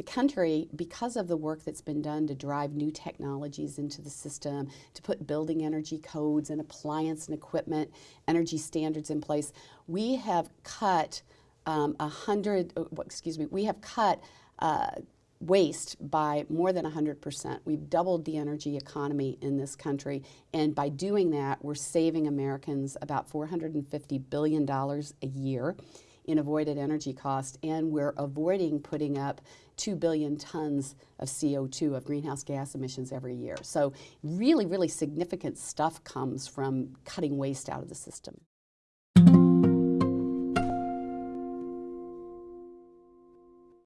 the country, because of the work that's been done to drive new technologies into the system, to put building energy codes and appliance and equipment energy standards in place, we have cut um, a hundred, uh, excuse me, we have cut uh, waste by more than 100%. We've doubled the energy economy in this country, and by doing that, we're saving Americans about $450 billion a year in avoided energy cost, and we're avoiding putting up 2 billion tons of CO2, of greenhouse gas emissions every year. So really, really significant stuff comes from cutting waste out of the system.